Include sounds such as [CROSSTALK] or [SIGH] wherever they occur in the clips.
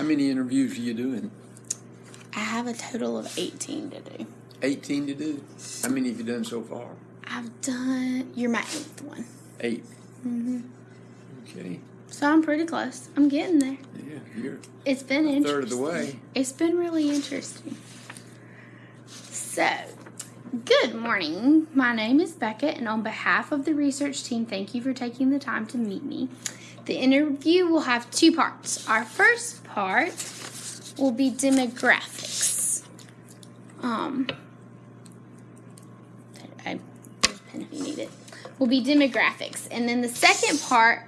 How many interviews are you doing? I have a total of 18 to do. 18 to do? How many have you done so far? I've done, you're my eighth one. 8 Mm-hmm. Okay. So I'm pretty close. I'm getting there. Yeah, you're It's been a interesting. third of the way. It's been really interesting. So, good morning. My name is Becca, and on behalf of the research team, thank you for taking the time to meet me. The interview will have two parts. Our first part will be demographics. Um, I if you need it. Will be demographics, and then the second part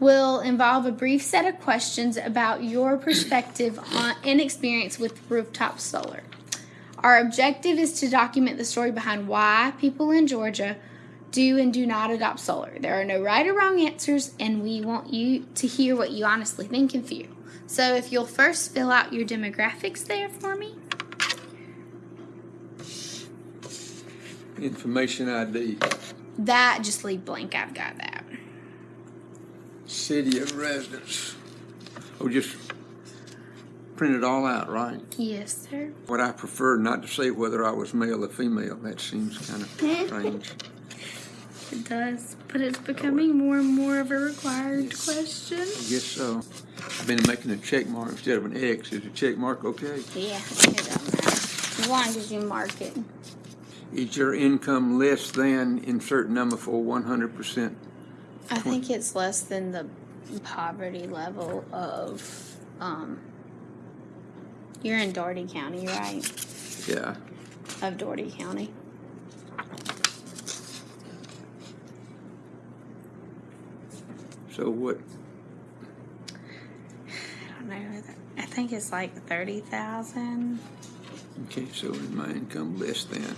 will involve a brief set of questions about your perspective on and experience with rooftop solar. Our objective is to document the story behind why people in Georgia do and do not adopt solar. There are no right or wrong answers, and we want you to hear what you honestly think and feel. So, if you'll first fill out your demographics there for me. Information ID. That just leave blank. I've got that. City of residence. Oh, just print it all out, right? Yes, sir. What I prefer not to say whether I was male or female. That seems kind of [LAUGHS] strange. It does, but it's becoming more and more of a required question. I guess so. I've been making a check mark instead of an X. Is a check mark okay? Yeah, it doesn't matter. As long as you mark it. Is your income less than insert number for 100%? I think it's less than the poverty level of, um, you're in Dougherty County, right? Yeah. Of Dougherty County. So what? I don't know. I think it's like 30,000. Okay, so is my income less than?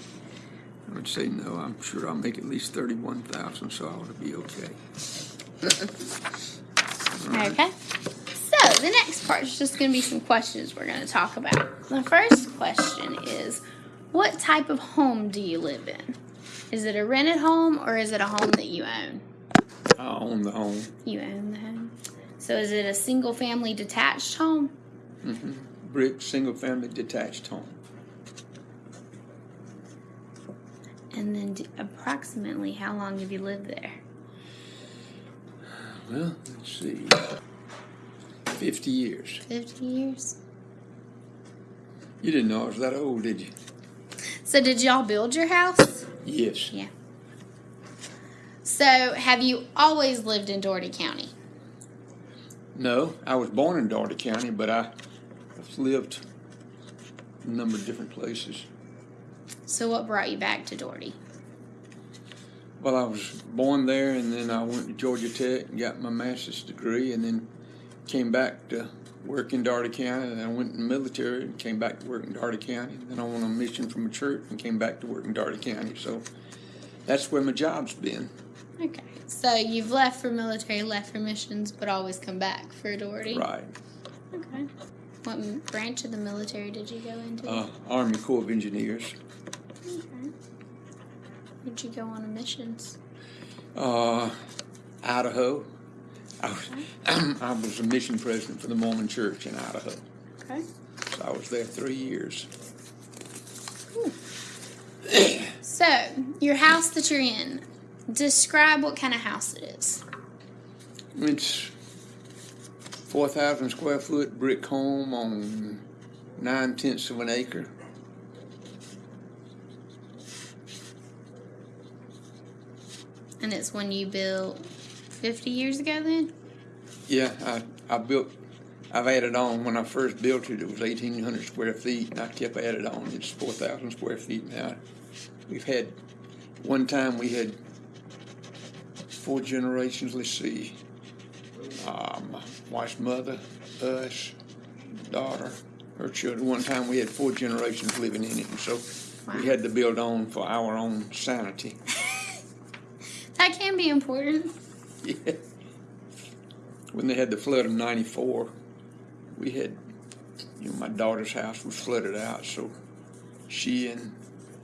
I would say no. I'm sure I'll make at least 31,000, so I ought to be okay. Okay. So the next part is just going to be some questions we're going to talk about. The first question is What type of home do you live in? Is it a rented home or is it a home that you own? I own the home. You own the home. So is it a single family detached home? Mm-hmm. Brick, single family detached home. And then d- approximately how long have you lived there? Well, let's see. 50 years. 50 years. You didn't know I was that old, did you? So did y'all build your house? Yes. Yeah. So have you always lived in Dougherty County? No, I was born in Dougherty County, but I, I've lived a number of different places. So what brought you back to Dougherty? Well, I was born there, and then I went to Georgia Tech and got my master's degree, and then came back to work in Dougherty County. And I went in the military and came back to work in Dougherty County. And then I went on a mission from a church and came back to work in Dougherty County. So that's where my job's been. Okay. So you've left for military, left for missions, but always come back for Dougherty. Right. Okay. What branch of the military did you go into? Uh, Army Corps of Engineers. okay. Where'd you go on a missions? Uh, Idaho. I was, [CLEARS THROAT] I was a mission president for the Mormon Church in Idaho. Okay. So I was there three years. So your house that you're in, describe what kind of house it is. It's 4,000 square foot brick home on nine tenths of an acre. And it's one you built 50 years ago then? Yeah, I, I built, I've added on. When I first built it, it was 1,800 square feet, and I kept added on. It's 4,000 square feet now. We've had, one time we had four generations. Let's see. Uh, my wife's mother, us, daughter, her children. One time we had four generations living in it, and so we had to build on for our own sanity. [LAUGHS] [LAUGHS] That can be important. Yeah. When they had the flood of '94, we had, you know, my daughter's house was flooded out, so she and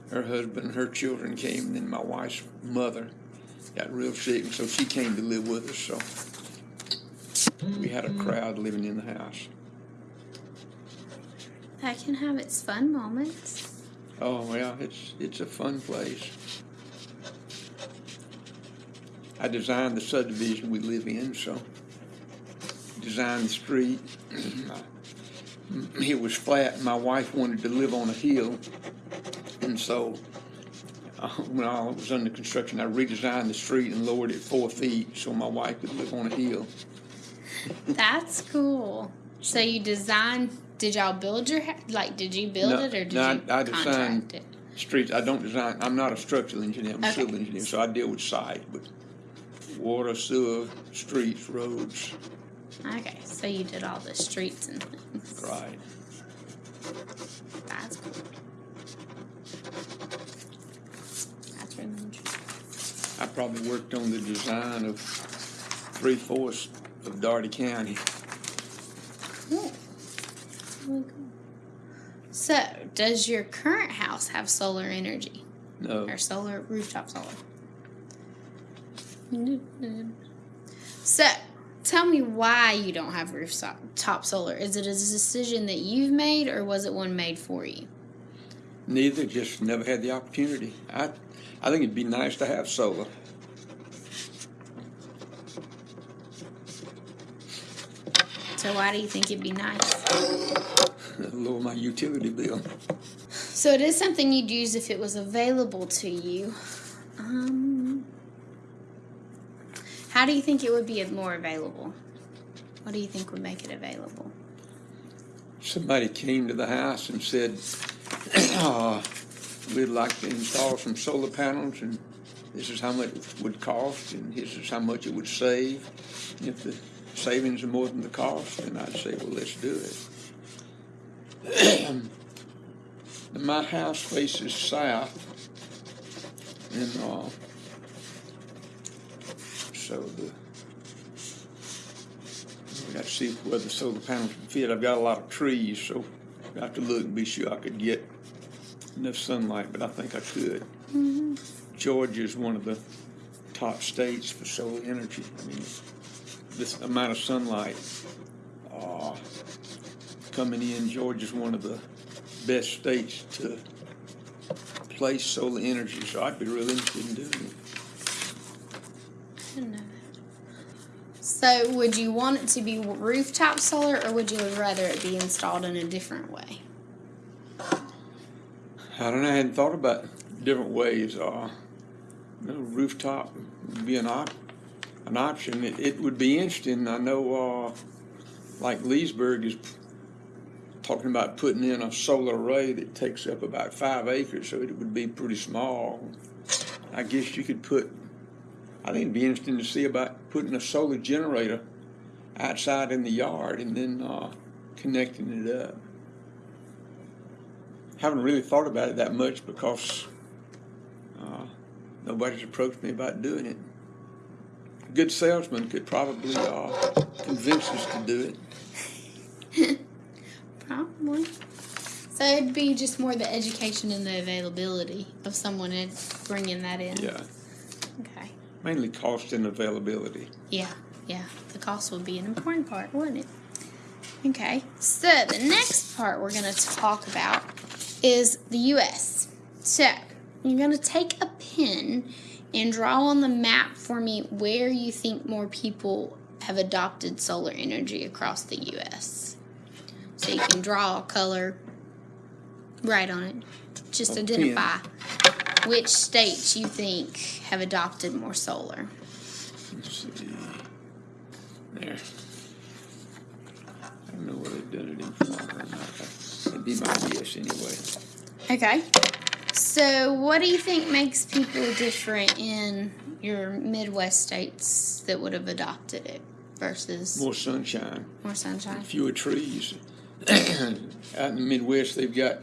her husband and her children came, and then my wife's mother got real sick, and so she came to live with us. So we had a mm-hmm. crowd living in the house. that can have its fun moments. Oh well, it's it's a fun place. I designed the subdivision we live in, so designed the street. [CLEARS THROAT] it was flat. My wife wanted to live on a hill, and so uh, [LAUGHS] when I was under construction, I redesigned the street and lowered it four feet so my wife could live on a hill. That's cool. So you designed? Did y'all build your like? Did you build No, it or did no, I- you I contract designed- it? Streets. I don't design. I'm not a structural engineer. I'm a Okay. civil engineer, so I deal with site, but water, sewer, streets, roads. Okay, so you did all the streets and things. Right. That's cool. That's really interesting. I probably worked on the design of three fourths of Dougherty County. Cool. So, does your current house have solar energy No, or solar rooftop solar? So, tell me why you don't have rooftop top solar. Is it a decision that you've made, or was it one made for you? Neither. Just never had the opportunity. I, I think it'd be nice to have solar. So, why do you think it'd be nice? [LAUGHS] Lower my utility bill. So it is something you'd use if it was available to you. Um, how do you think it would be more available? What do you think would make it available? Somebody came to the house and said, uh, "We'd like to install some solar panels, and this is how much it would cost, and this is how much it would save. And if the savings are more than the cost, then I'd say, well, let's do it." [CLEARS THROAT] My house faces south, and uh, so the we got to see where the solar panels can fit. I've got a lot of trees, so I have to look and be sure I could get enough sunlight, but I think I could. Georgia is one of the top states for solar energy. I mean, this amount of sunlight uh, coming in, Georgia is one of the best states to place solar energy, so I'd be really interested in doing it. I don't know. So, would you want it to be rooftop solar, or would you rather it be installed in a different way? I don't know. I hadn't thought about different ways. Uh, rooftop would be an op- an option. It, it would be interesting. I know, uh, like Leesburg is talking about putting in a solar array that takes up about five acres, so it would be pretty small. I guess you could put. I think it'd be interesting to see about putting a solar generator outside in the yard and then uh, connecting it up haven't really thought about it that much because uh, nobody's approached me about doing it. A good salesman could probably uh, convince us to do it. [LAUGHS] Probably. So it'd be just more the education and the availability of someone in- bringing that in. Yeah, Okay. mainly cost and availability. Yeah, yeah. The cost would be an important part, wouldn't it? Okay. So the next part we're going to talk about is the U.S. So you're going to take a pen and draw on the map for me where you think more people have adopted solar energy across the U.S. So you can draw a color, write on it. Just identify which states you think have adopted more solar. Let's see. There. I don't know they've done it in Florida or not. That'd be my guess anyway. Okay. So, what do you think makes people different in your Midwest states that would have adopted it versus more, sunshine, More sunshine. fewer trees. [CLEARS THROAT] Out in the Midwest, they've got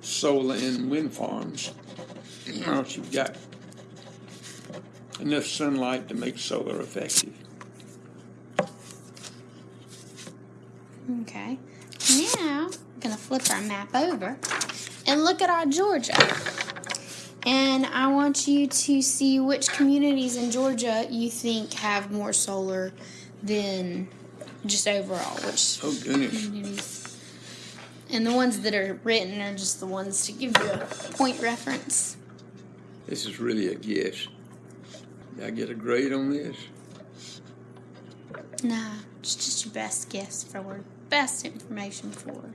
solar and wind farms. You've got enough sunlight to make solar effective. Okay. Going to flip our map over and look at our Georgia. And I want you to see which communities in Georgia you think have more solar than just overall. Which Oh goodness! communities? And the ones that are written are just the ones to give you a point reference. This is really a guess. Did I get a grade on this? Nah, it's just your best guess for best information for.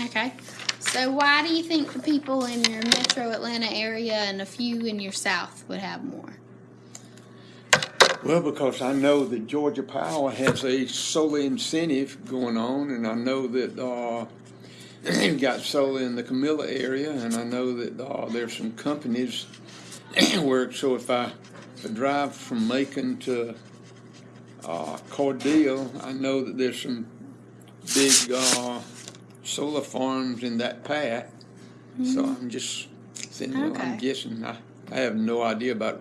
Okay. So why do you think the people in your metro Atlanta area and a few in your south would have more? Well, because I know that Georgia Power has a solar incentive going on, and I know that uh, you've [CLEARS THROAT] got solar in the Camilla area, and I know that uh, there's some companies [CLEARS THROAT] where, so if I, drive from Macon to uh, Cordele, I know that there's some big uh, solar farms in that path. So I'm just saying, well, I'm guessing. I, I have no idea about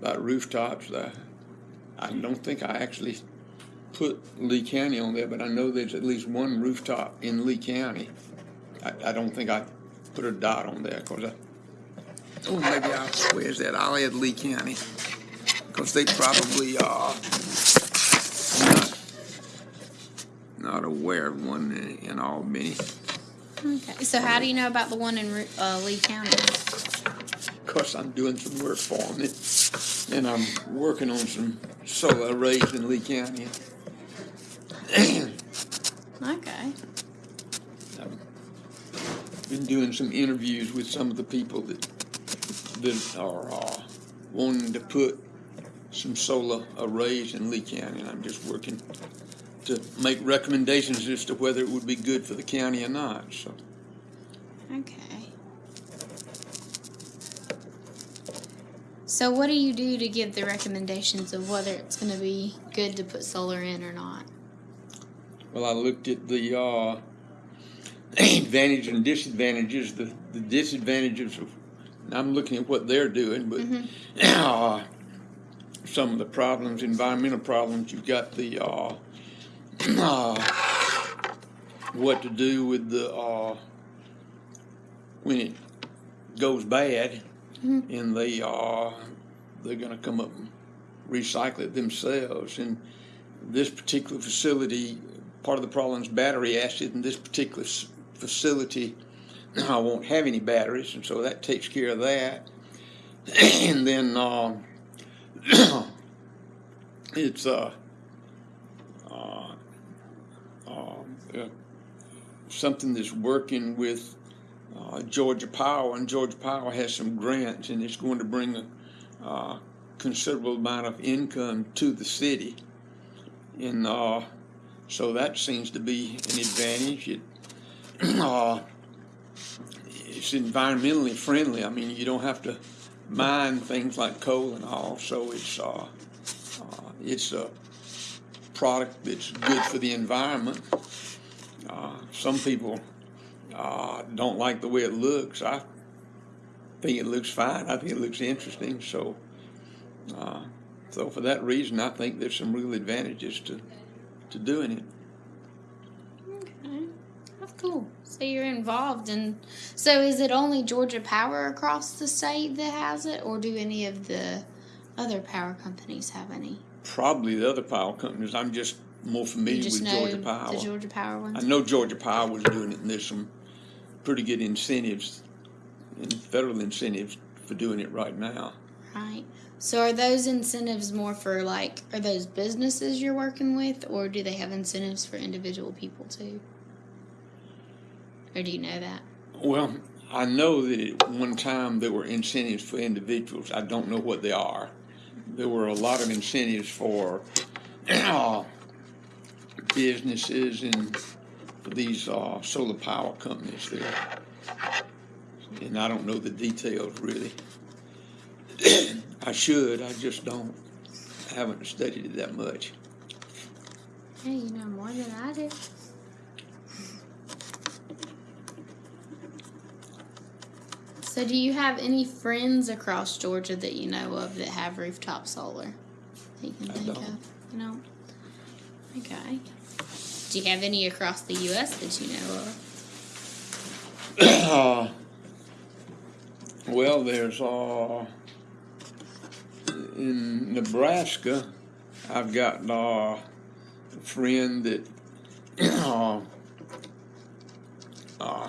about rooftops. I, I don't think I actually put Lee County on there, but I know there's at least one rooftop in Lee County. I, I don't think I put a dot on there because I. Oh, maybe I'll. Where's that? I'll add Lee County because they probably are not not aware of one in, in Albany. Okay. So how do you know about the one in uh, Lee County? Because I'm doing some work for them, and I'm working on some solar arrays in Lee County. Okay. I've been doing some interviews with some of the people that that are uh, wanting to put some solar arrays in Lee County, and I'm just working to make recommendations as to whether it would be good for the county or not. So, Okay. So what do you do to give the recommendations of whether it's going to be good to put solar in or not? well, I looked at the uh, [CLEARS THROAT] advantages and disadvantages. The the disadvantages of, and I'm looking at what they're doing, but [CLEARS THROAT] uh, some of the problems, environmental problems. You've got the uh, uh, what to do with the uh, when it goes bad, and they uh, they're going to come up and recycle it themselves. And this particular facility, part of the problem is battery acid, and this particular facility [CLEARS THROAT] I won't have any batteries, and so that takes care of that. [CLEARS THROAT] and then um, [CLEARS THROAT] it's uh, uh, uh, something that's working with uh, Georgia Power, and Georgia Power has some grants, and it's going to bring a uh, considerable amount of income to the city. And uh, so that seems to be an advantage. It, [CLEARS THROAT] uh, it's environmentally friendly. I mean, you don't have to mine things like coal and all, so it's uh, uh, it's a product that's good for the environment. Uh, some people uh, don't like the way it looks. I think it looks fine. I think it looks interesting. So, uh, so for that reason, I think there's some real advantages to to doing it. Okay. That's cool. So you're involved in. So is it only Georgia Power across the state that has it, or do any of the other power companies have any? Probably the other power companies. I'm just more familiar just with Georgia Power. the Georgia Power I know Georgia Power was doing it, and there's some pretty good incentives and federal incentives for doing it right now. Right. So are those incentives more for like are those businesses you're working with or do they have incentives for individual people too? Or do you know that? Well, I know that at one time there were incentives for individuals. I don't know what they are. There were a lot of incentives for uh, businesses and these uh, solar power companies there. And I don't know the details really. [CLEARS THROAT] I should, I just don't. I haven't studied it that much. Hey, you know more than I do. So do you have any friends across Georgia that you know of that have rooftop solar? That you can I think don't. of? You know? Okay. Do you have any across the US that you know of? Uh, [COUGHS] well, there's uh, in Nebraska, I've got uh, a friend that [COUGHS] uh, uh,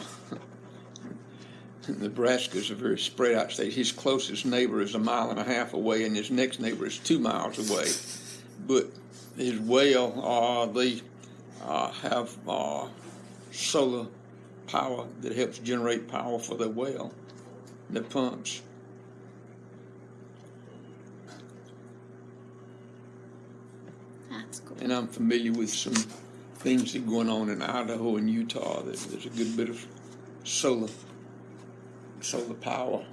Nebraska's a very spread out state. His closest neighbor is a mile and a half away, and his next neighbor is two miles away. But his well, uh, they uh, have uh, solar power that helps generate power for the well, the pumps. That's cool. And I'm familiar with some things that are going on in Idaho and Utah. That there's a good bit of solar solar power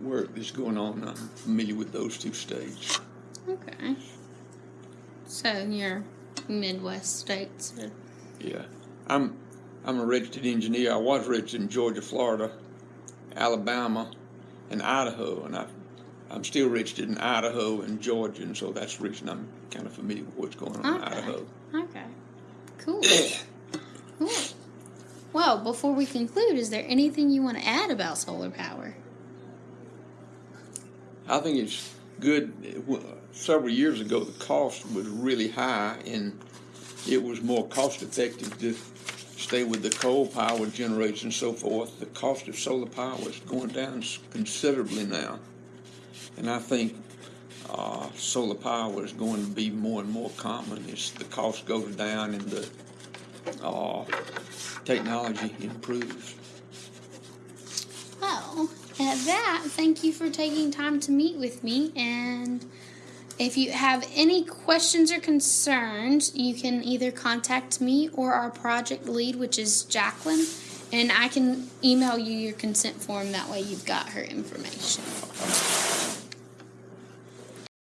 work that's going on. I'm familiar with those two states. Okay. So your Midwest states. Yeah, I'm I'm a registered engineer. I was registered in Georgia, Florida, Alabama, and Idaho, and I I'm still registered in Idaho and Georgia, and so that's the reason I'm kind of familiar with what's going on in Idaho. Okay. Cool. [COUGHS] cool. Well, before we conclude, is there anything you want to add about solar power? I think it's good. Several years ago, the cost was really high, and it was more cost effective to stay with the coal power generators and so forth. The cost of solar power is going down considerably now, and I think uh, solar power is going to be more and more common as the cost goes down and the uh, technology improves. Well, at that, thank you for taking time to meet with me. And if you have any questions or concerns, you can either contact me or our project lead, which is Jacqueline, and I can email you your consent form. That way, you've got her information.